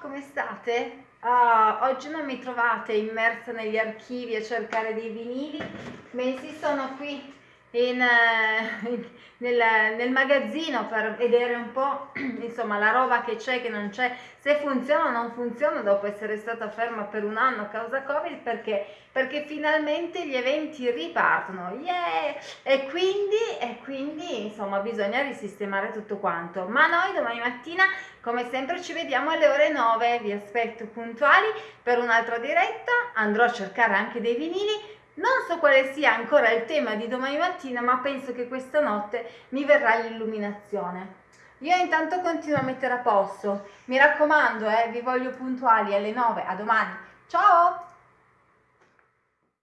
come state? Uh, oggi non mi trovate immersa negli archivi a cercare dei vinili, bensì sono qui in, uh, nel, nel, magazzino per vedere un po' insomma la roba che c'è, che non c'è, se funziona o non funziona dopo essere stata ferma per un anno a causa Covid perché, perché finalmente gli eventi ripartono yeah! e, quindi, e insomma bisogna risistemare tutto quanto. Ma noi domani mattina come sempre ci vediamo alle ore 9, vi aspetto puntuali per un'altra diretta, andrò a cercare anche dei vinili non so quale sia ancora il tema di domani mattina, ma penso che questa notte mi verrà l'illuminazione. Io intanto continuo a mettere a posto. Mi raccomando, eh, vi voglio puntuali alle 9. A domani. Ciao!